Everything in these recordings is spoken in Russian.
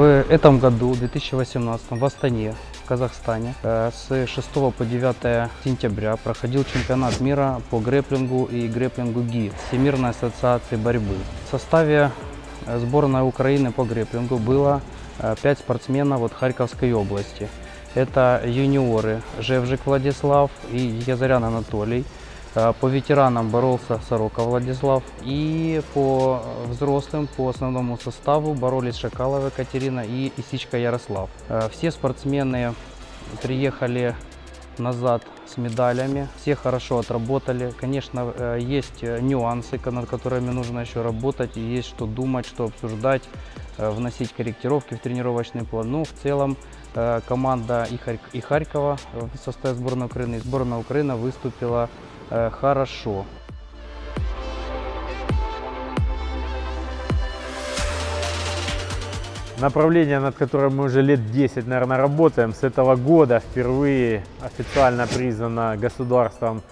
В этом году, 2018, в Астане, в Казахстане, э, с 6 по 9 сентября проходил чемпионат мира по грэплингу и грэплингу ГИ Всемирной ассоциации борьбы. В составе э, сборной Украины по грэплингу было 5 спортсменов от Харьковской области. Это юниоры Жевжик Владислав и Язарян Анатолий. Э, По ветеранам боролся Сорока Владислав. И по взрослым, по основному составу боролись Шакалова Екатерина и Исичка Ярослав. Э, Все спортсмены приехали назад с медалями. Все хорошо отработали. Конечно, э, есть э, нюансы, над которыми нужно еще работать. Есть что думать, что обсуждать, э, вносить корректировки в тренировочный план. Ну, в целом, э, команда и, Харь- и Харькова э, в составе сборной Украины, и сборная Украины выступила э, хорошо. Направление, над которым мы уже лет 10, наверное, работаем, с этого года впервые официально признано государством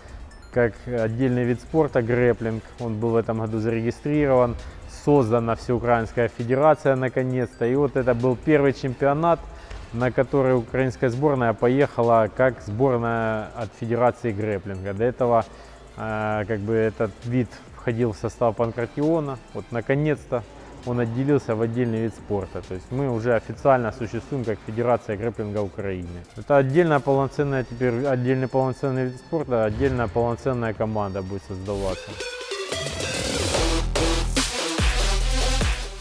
как отдельный вид спорта грэплинг. Он был в этом году зарегистрирован, создана Всеукраинская федерация наконец-то. И вот это был первый чемпионат, на который украинская сборная поехала как сборная от Федерации грэплинга. До этого э, как бы этот вид входил в состав Панкратиона. Вот наконец-то он отделился в отдельный вид спорта. То есть мы уже официально существуем как Федерация грэплинга Украины. Это отдельная полноценная теперь отдельный полноценный вид спорта, отдельная полноценная команда будет создаваться.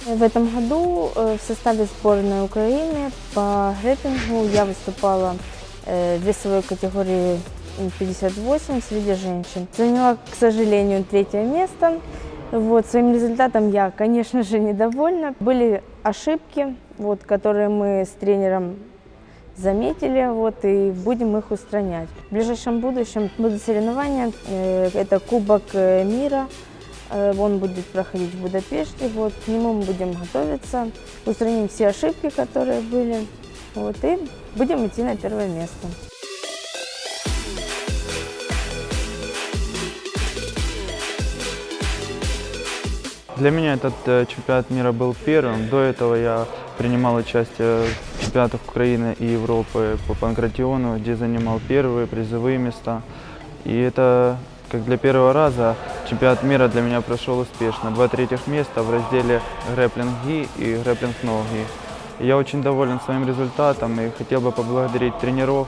В этом году э, в составе сборной Украины по грэппингу я выступала э, в весовой категории м, 58 среди женщин. Заняла, к сожалению, третье место. Вот, своим результатом я, конечно же, недовольна. Были ошибки, вот, которые мы с тренером заметили, вот, и будем их устранять. В ближайшем будущем будут соревнования, э, это Кубок мира, Он будет проходить в Будапеште. Вот, к нему мы будем готовиться, устраним все ошибки, которые были. Вот, и будем идти на первое место. Для меня этот э, чемпионат мира был первым. До этого я принимал участие в чемпионатах Украины и Европы по панкратиону, где занимал первые призовые места. И это как для первого раза чемпионат мира для меня прошел успешно. Два третьих места в разделе грэплинг ги и грэплинг ноги. Я очень доволен своим результатом и хотел бы поблагодарить тренеров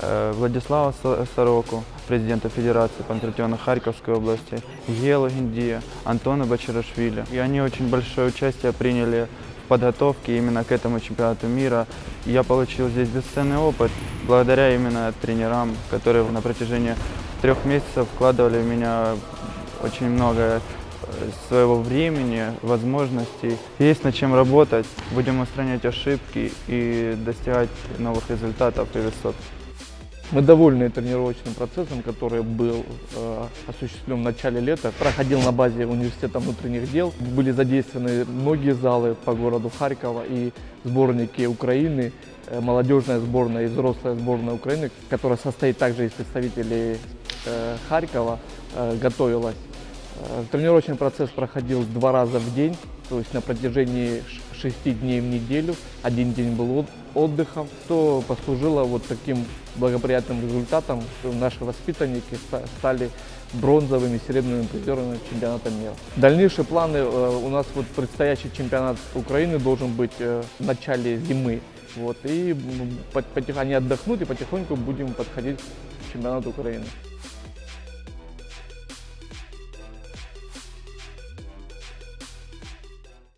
э, Владислава Со- Сороку, президента Федерации панкратиона Харьковской области, Гелу Гиндия, Антона Бачарашвили. И они очень большое участие приняли в подготовке именно к этому чемпионату мира. Я получил здесь бесценный опыт благодаря именно тренерам, которые на протяжении трех месяцев вкладывали в меня очень много э, своего времени, возможностей. Есть над чем работать. Будем устранять ошибки и достигать новых результатов и высот. Мы довольны тренировочным процессом, который был э, осуществлен в начале лета. Проходил на базе университета внутренних дел. Были задействованы многие залы по городу Харькова и сборники Украины, э, молодежная сборная и взрослая сборная Украины, которая состоит также из представителей Харькова, э, готовилась. Э, Тренировочный процесс проходил два раза в день, то есть на протяжении шести дней в неделю. Один день был от- отдыхом, что послужило вот таким благоприятным результатом, что наши воспитанники ста- стали бронзовыми, серебряными призерами чемпионата мира. Дальнейшие планы э, у нас вот предстоящий чемпионат Украины должен быть э, в начале зимы. Вот, и потих- они отдохнут и потихоньку будем подходить к чемпионату Украины.